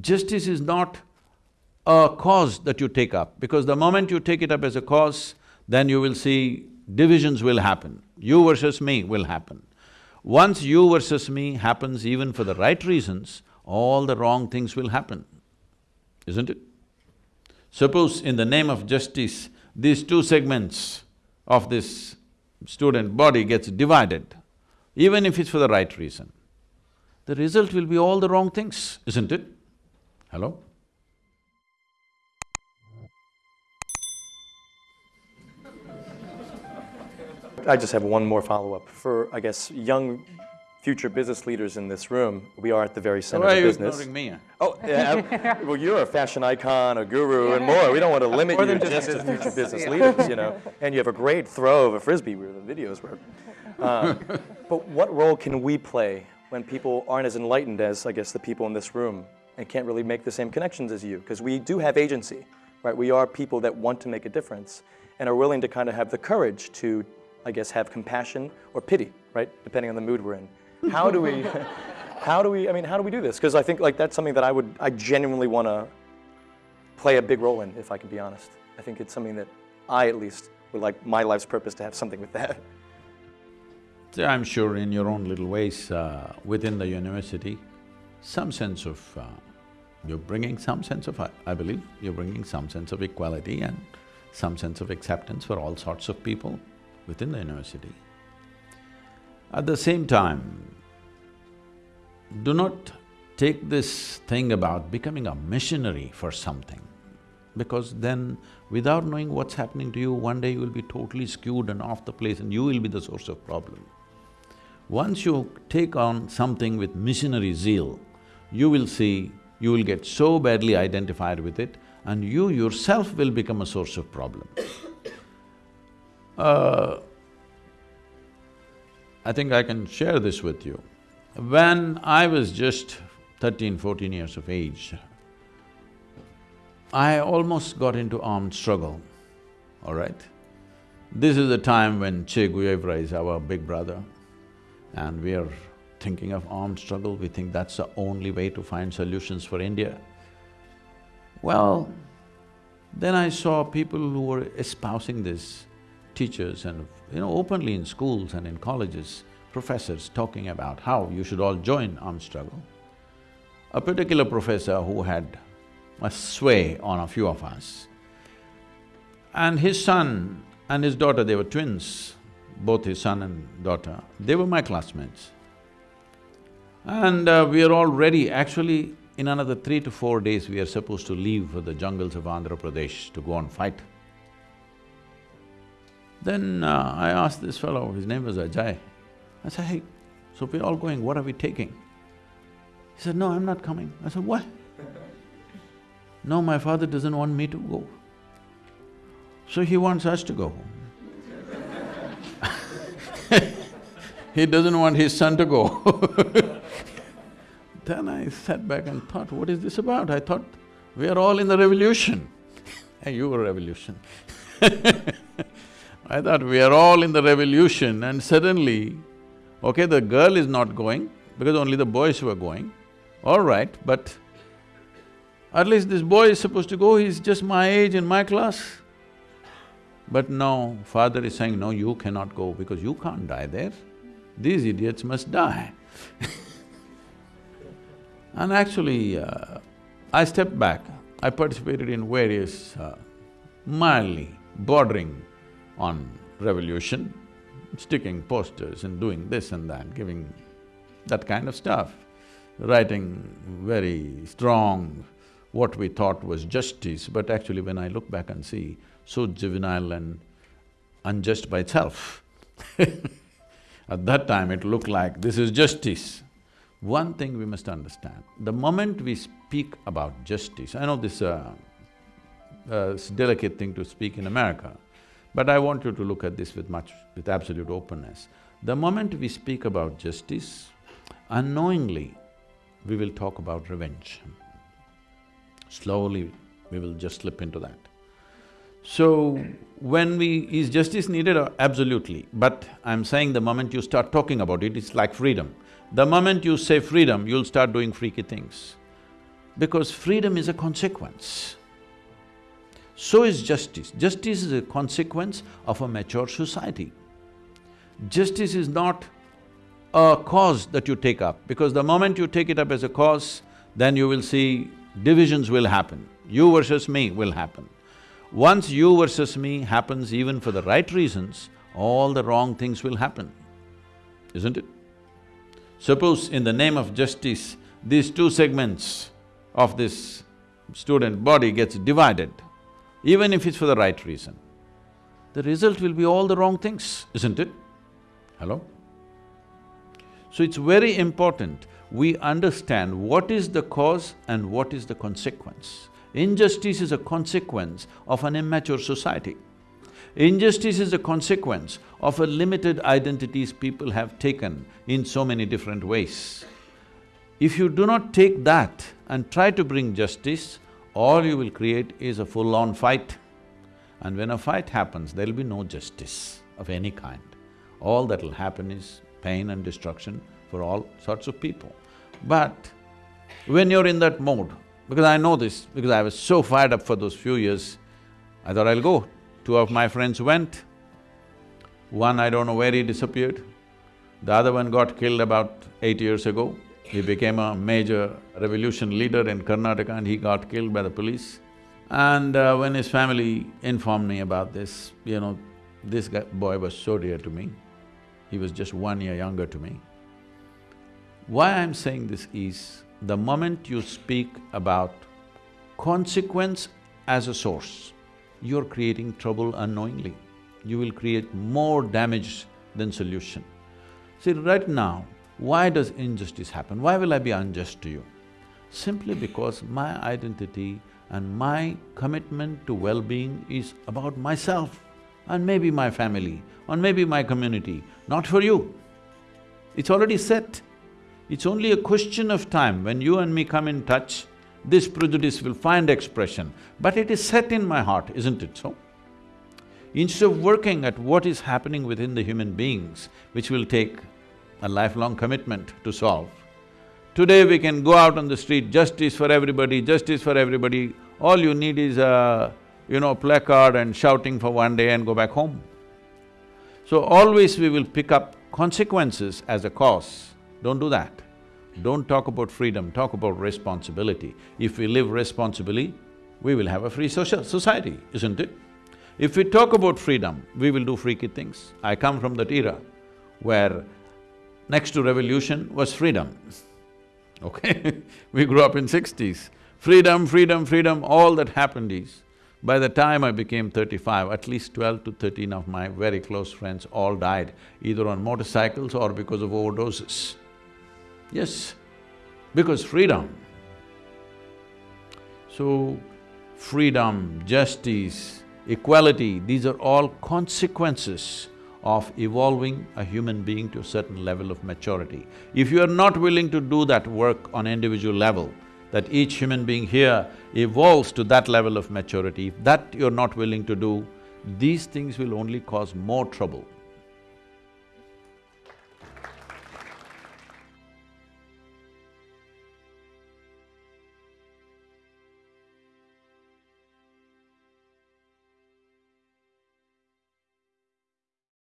Justice is not a cause that you take up, because the moment you take it up as a cause, then you will see divisions will happen, you versus me will happen. Once you versus me happens even for the right reasons, all the wrong things will happen, isn't it? Suppose in the name of justice, these two segments of this student body gets divided, even if it's for the right reason, the result will be all the wrong things, isn't it? Hello? I just have one more follow-up. For, I guess, young future business leaders in this room, we are at the very center Why are of you business. ignoring me? Oh, yeah, well, you're a fashion icon, a guru, and more. We don't want to limit you just to future business leaders, you know. And you have a great throw of a frisbee, where the videos were. Uh, but what role can we play when people aren't as enlightened as, I guess, the people in this room and can't really make the same connections as you? Because we do have agency, right? We are people that want to make a difference and are willing to kind of have the courage to, I guess, have compassion or pity, right? Depending on the mood we're in. How do we, how do we, I mean, how do we do this? Because I think like that's something that I would, I genuinely want to play a big role in, if I can be honest. I think it's something that I at least would like my life's purpose to have something with that. I'm sure in your own little ways uh, within the university, some sense of… Uh, you're bringing some sense of… I, I believe you're bringing some sense of equality and some sense of acceptance for all sorts of people within the university. At the same time, do not take this thing about becoming a missionary for something, because then without knowing what's happening to you, one day you will be totally skewed and off the place and you will be the source of problem. Once you take on something with missionary zeal, you will see you will get so badly identified with it and you yourself will become a source of problem. Uh, I think I can share this with you. When I was just 13, 14 years of age, I almost got into armed struggle, all right? This is the time when Che Guevara is our big brother and we are thinking of armed struggle, we think that's the only way to find solutions for India. Well, then I saw people who were espousing this, teachers and, you know, openly in schools and in colleges, professors talking about how you should all join armed struggle. A particular professor who had a sway on a few of us, and his son and his daughter, they were twins, both his son and daughter, they were my classmates. And uh, we are all ready, actually in another three to four days we are supposed to leave for the jungles of Andhra Pradesh to go and fight. Then uh, I asked this fellow, his name was Ajay, I said, hey, so we're all going, what are we taking? He said, no, I'm not coming. I said, why? no, my father doesn't want me to go. So he wants us to go. he doesn't want his son to go Then I sat back and thought, what is this about? I thought, we are all in the revolution. hey, you were revolution I thought, we are all in the revolution and suddenly, okay, the girl is not going because only the boys were going, all right, but at least this boy is supposed to go, he's just my age in my class. But no, father is saying, no, you cannot go because you can't die there. These idiots must die And actually, uh, I stepped back, I participated in various uh, mildly bordering on revolution, sticking posters and doing this and that, giving that kind of stuff, writing very strong what we thought was justice, but actually when I look back and see, so juvenile and unjust by itself. At that time it looked like this is justice. One thing we must understand, the moment we speak about justice, I know this uh, uh, delicate thing to speak in America, but I want you to look at this with much… with absolute openness. The moment we speak about justice, unknowingly, we will talk about revenge. Slowly, we will just slip into that. So, when we… is justice needed? Absolutely. But I'm saying the moment you start talking about it, it's like freedom. The moment you say freedom, you'll start doing freaky things. Because freedom is a consequence. So is justice. Justice is a consequence of a mature society. Justice is not a cause that you take up, because the moment you take it up as a cause, then you will see divisions will happen, you versus me will happen. Once you versus me happens even for the right reasons, all the wrong things will happen, isn't it? Suppose in the name of justice, these two segments of this student body gets divided, even if it's for the right reason, the result will be all the wrong things, isn't it? Hello? So it's very important we understand what is the cause and what is the consequence. Injustice is a consequence of an immature society. Injustice is a consequence of a limited identities people have taken in so many different ways. If you do not take that and try to bring justice, all you will create is a full-on fight. And when a fight happens, there'll be no justice of any kind. All that'll happen is pain and destruction for all sorts of people. But when you're in that mode, because I know this, because I was so fired up for those few years, I thought I'll go. Two of my friends went. One, I don't know where he disappeared. The other one got killed about eight years ago. He became a major revolution leader in Karnataka and he got killed by the police. And uh, when his family informed me about this, you know, this guy, boy was so dear to me. He was just one year younger to me. Why I'm saying this is, the moment you speak about consequence as a source, you're creating trouble unknowingly. You will create more damage than solution. See, right now, why does injustice happen? Why will I be unjust to you? Simply because my identity and my commitment to well-being is about myself and maybe my family, or maybe my community, not for you. It's already set. It's only a question of time when you and me come in touch, this prejudice will find expression, but it is set in my heart, isn't it so? Instead of working at what is happening within the human beings, which will take a lifelong commitment to solve, today we can go out on the street, justice for everybody, justice for everybody, all you need is a, you know, placard and shouting for one day and go back home. So always we will pick up consequences as a cause don't do that. Don't talk about freedom, talk about responsibility. If we live responsibly, we will have a free social society, isn't it? If we talk about freedom, we will do freaky things. I come from that era where next to revolution was freedom, okay We grew up in sixties. Freedom, freedom, freedom, all that happened is, by the time I became thirty-five, at least twelve to thirteen of my very close friends all died, either on motorcycles or because of overdoses. Yes, because freedom. So, freedom, justice, equality, these are all consequences of evolving a human being to a certain level of maturity. If you are not willing to do that work on individual level, that each human being here evolves to that level of maturity, if that you're not willing to do, these things will only cause more trouble.